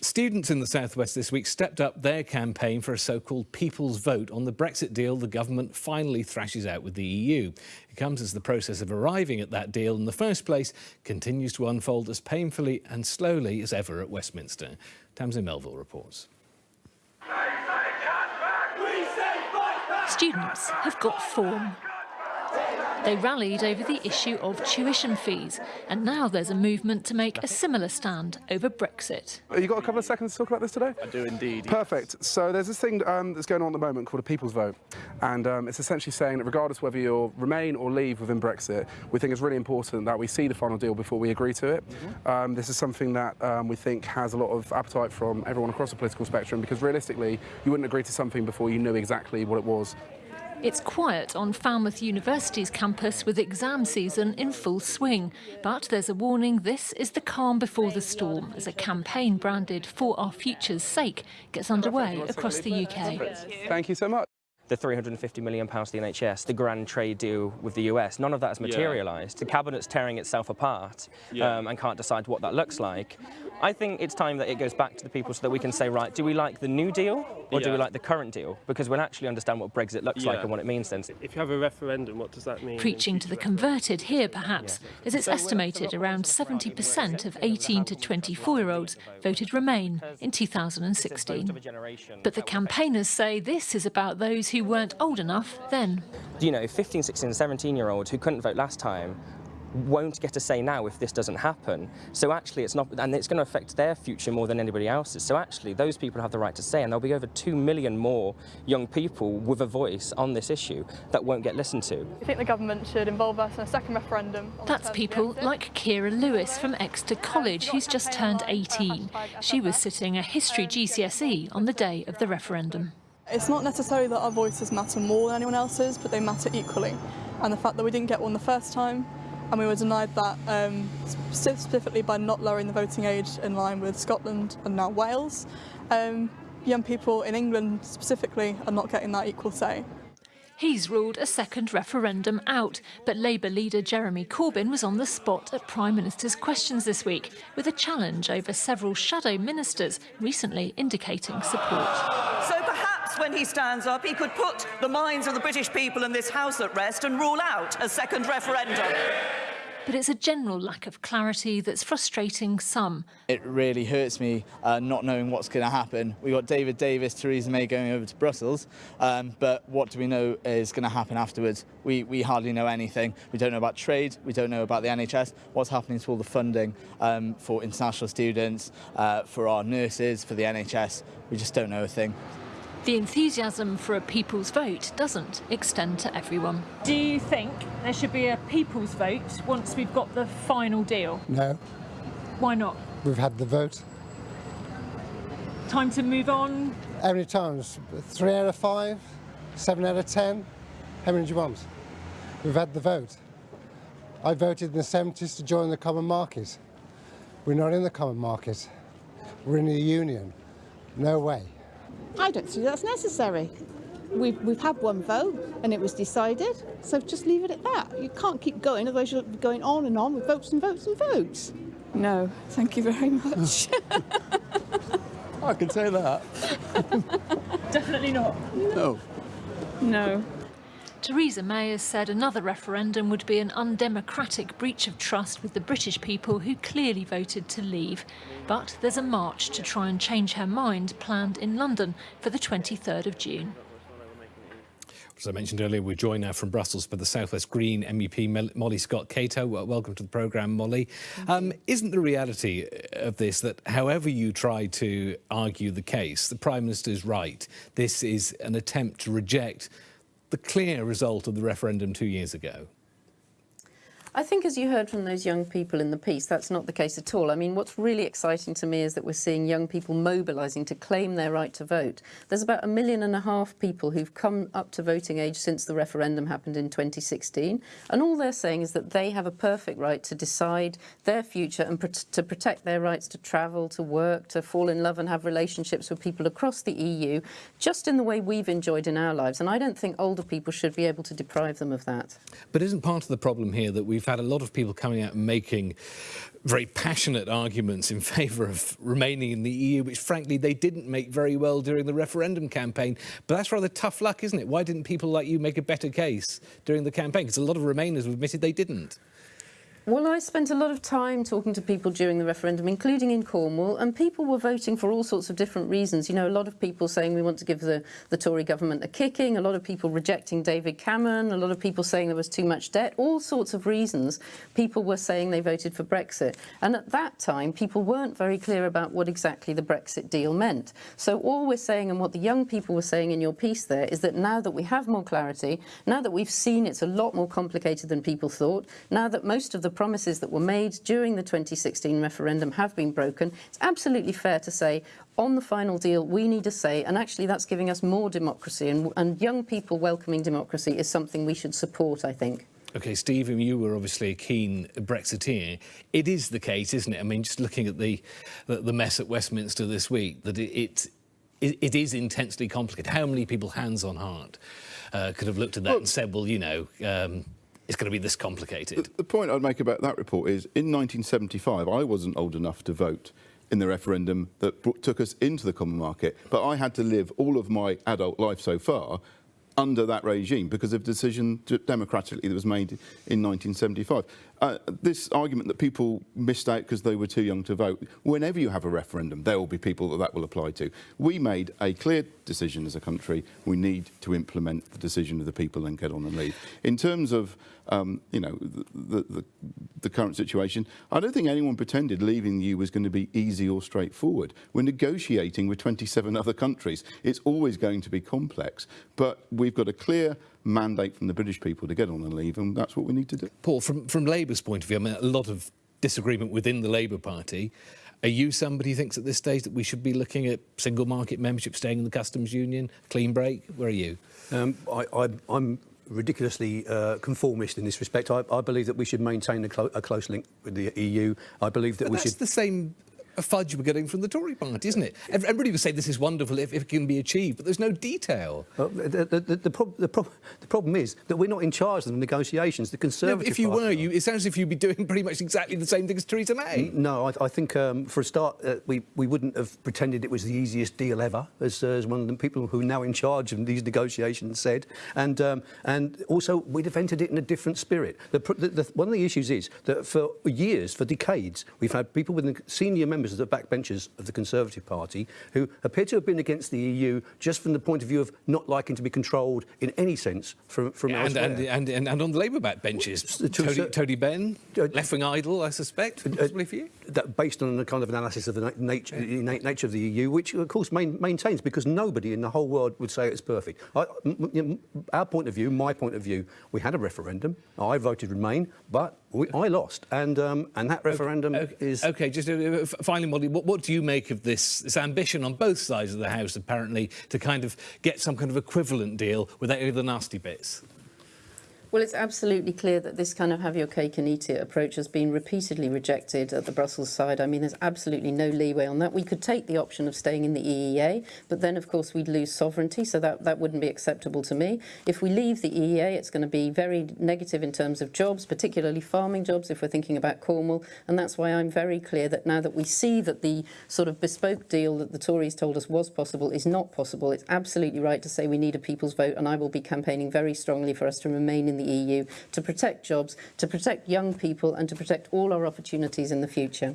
Students in the southwest this week stepped up their campaign for a so-called people's vote on the Brexit deal the government finally thrashes out with the EU. It comes as the process of arriving at that deal in the first place continues to unfold as painfully and slowly as ever at Westminster. Tamsin Melville reports. Students have got form. They rallied over the issue of tuition fees, and now there's a movement to make a similar stand over Brexit. You got a couple of seconds to talk about this today? I do indeed. Perfect. So there's this thing um, that's going on at the moment called a people's vote, and um, it's essentially saying that regardless whether you remain or leave within Brexit, we think it's really important that we see the final deal before we agree to it. Mm -hmm. um, this is something that um, we think has a lot of appetite from everyone across the political spectrum because realistically, you wouldn't agree to something before you knew exactly what it was it's quiet on Falmouth University's campus with exam season in full swing. But there's a warning this is the calm before the storm as a campaign branded For Our Future's Sake gets underway across the UK. Thank you so much the 350 million pounds to the NHS, the grand trade deal with the US, none of that has materialised. Yeah. The cabinet's tearing itself apart yeah. um, and can't decide what that looks like. I think it's time that it goes back to the people so that we can say, right, do we like the new deal or yeah. do we like the current deal? Because we'll actually understand what Brexit looks like and what it means then. If you have a referendum, what does that mean? Preaching to the converted here, perhaps, as it's estimated around 70% of 18 to 24-year-olds voted Remain in 2016. But the campaigners say this is about those who who weren't old enough then. You know, 15, 16, 17 year olds who couldn't vote last time won't get a say now if this doesn't happen. So actually it's not, and it's going to affect their future more than anybody else's. So actually those people have the right to say, and there'll be over 2 million more young people with a voice on this issue that won't get listened to. I think the government should involve us in a second referendum. That's people like Kira Lewis from Exeter College, who's just turned 18. She was sitting a history GCSE on the day of the referendum. It's not necessarily that our voices matter more than anyone else's, but they matter equally. And the fact that we didn't get one the first time, and we were denied that um, specifically by not lowering the voting age in line with Scotland and now Wales, um, young people in England specifically are not getting that equal say. He's ruled a second referendum out, but Labour leader Jeremy Corbyn was on the spot at Prime Minister's questions this week with a challenge over several shadow ministers recently indicating support. So when he stands up, he could put the minds of the British people in this House at rest and rule out a second referendum. But it's a general lack of clarity that's frustrating some. It really hurts me uh, not knowing what's going to happen. We've got David Davis, Theresa May going over to Brussels, um, but what do we know is going to happen afterwards? We, we hardly know anything. We don't know about trade, we don't know about the NHS, what's happening to all the funding um, for international students, uh, for our nurses, for the NHS. We just don't know a thing. The enthusiasm for a people's vote doesn't extend to everyone. Do you think there should be a people's vote once we've got the final deal? No. Why not? We've had the vote. Time to move on? How many times? Three out of five? Seven out of ten? How many do you want? We've had the vote. I voted in the 70s to join the common market. We're not in the common market. We're in the union. No way. I don't see that's necessary. We've, we've had one vote and it was decided, so just leave it at that. You can't keep going, otherwise you'll be going on and on with votes and votes and votes. No, thank you very much. I can say that. Definitely not. No. No. Theresa May has said another referendum would be an undemocratic breach of trust with the British people who clearly voted to leave. But there's a march to try and change her mind planned in London for the 23rd of June. As I mentioned earlier, we're joined now from Brussels by the Southwest Green MEP Molly Scott Cato. Welcome to the programme, Molly. Um, isn't the reality of this that however you try to argue the case, the Prime Minister is right? This is an attempt to reject the clear result of the referendum two years ago? I think as you heard from those young people in the piece, that's not the case at all. I mean, what's really exciting to me is that we're seeing young people mobilising to claim their right to vote. There's about a million and a half people who've come up to voting age since the referendum happened in 2016. And all they're saying is that they have a perfect right to decide their future and to protect their rights to travel, to work, to fall in love and have relationships with people across the EU, just in the way we've enjoyed in our lives. And I don't think older people should be able to deprive them of that. But isn't part of the problem here that we we've had a lot of people coming out and making very passionate arguments in favour of remaining in the EU, which frankly they didn't make very well during the referendum campaign. But that's rather tough luck, isn't it? Why didn't people like you make a better case during the campaign? Because a lot of Remainers have admitted they didn't. Well, I spent a lot of time talking to people during the referendum, including in Cornwall, and people were voting for all sorts of different reasons. You know, a lot of people saying we want to give the, the Tory government a kicking, a lot of people rejecting David Cameron, a lot of people saying there was too much debt, all sorts of reasons people were saying they voted for Brexit. And at that time, people weren't very clear about what exactly the Brexit deal meant. So all we're saying and what the young people were saying in your piece there is that now that we have more clarity, now that we've seen it's a lot more complicated than people thought, now that most of the promises that were made during the 2016 referendum have been broken. It's absolutely fair to say on the final deal, we need a say, and actually that's giving us more democracy, and, and young people welcoming democracy is something we should support, I think. OK, Stephen, you were obviously a keen Brexiteer. It is the case, isn't it? I mean, just looking at the, the, the mess at Westminster this week, that it, it, it is intensely complicated. How many people, hands on heart, uh, could have looked at that well, and said, well, you know, um, it's going to be this complicated. The, the point I'd make about that report is in 1975, I wasn't old enough to vote in the referendum that took us into the common market, but I had to live all of my adult life so far under that regime because of decision democratically that was made in 1975. Uh, this argument that people missed out because they were too young to vote, whenever you have a referendum, there will be people that that will apply to. We made a clear decision as a country. We need to implement the decision of the people and get on and leave. In terms of um, you know, the, the, the, current situation. I don't think anyone pretended leaving the EU was going to be easy or straightforward. We're negotiating with 27 other countries. It's always going to be complex, but we've got a clear mandate from the British people to get on and leave, and that's what we need to do. Paul, from, from Labour's point of view, I mean, a lot of disagreement within the Labour Party. Are you somebody who thinks at this stage that we should be looking at single market membership, staying in the customs union, clean break? Where are you? Um, I, am ridiculously uh, conformist in this respect. I, I, believe that we should maintain a, clo a, close link with the EU. I believe that but we that's should. the same a fudge we're getting from the Tory party, isn't it? Everybody would say this is wonderful if, if it can be achieved, but there's no detail. Well, the, the, the, the, prob the, prob the, problem is that we're not in charge of the negotiations. The Conservative no, if you were, you, it sounds as if you'd be doing pretty much exactly the same thing as Theresa May. No, I, I think um, for a start, uh, we, we wouldn't have pretended it was the easiest deal ever, as, uh, as one of the people who are now in charge of these negotiations said. And, um, and also, we'd have entered it in a different spirit. The, the, one of the issues is that for years, for decades, we've had people with senior members of the backbenchers of the Conservative Party who appear to have been against the EU just from the point of view of not liking to be controlled in any sense from, from and, and, and, and, and on the Labour backbenches, Tony, Tony Benn, uh, left-wing idol, I suspect, uh, possibly for you? That based on the kind of analysis of the nature, innate nature of the EU, which of course main, maintains because nobody in the whole world would say it's perfect. I, our point of view, my point of view, we had a referendum. I voted Remain, but we, I lost, and um, and that referendum okay, is okay. Just uh, finally, Molly, what, what do you make of this, this ambition on both sides of the house, apparently, to kind of get some kind of equivalent deal without any of the nasty bits? Well, it's absolutely clear that this kind of have your cake and eat it approach has been repeatedly rejected at the Brussels side. I mean, there's absolutely no leeway on that. We could take the option of staying in the EEA, but then, of course, we'd lose sovereignty, so that, that wouldn't be acceptable to me. If we leave the EEA, it's going to be very negative in terms of jobs, particularly farming jobs, if we're thinking about Cornwall, and that's why I'm very clear that now that we see that the sort of bespoke deal that the Tories told us was possible is not possible, it's absolutely right to say we need a people's vote, and I will be campaigning very strongly for us to remain in the EU to protect jobs, to protect young people and to protect all our opportunities in the future.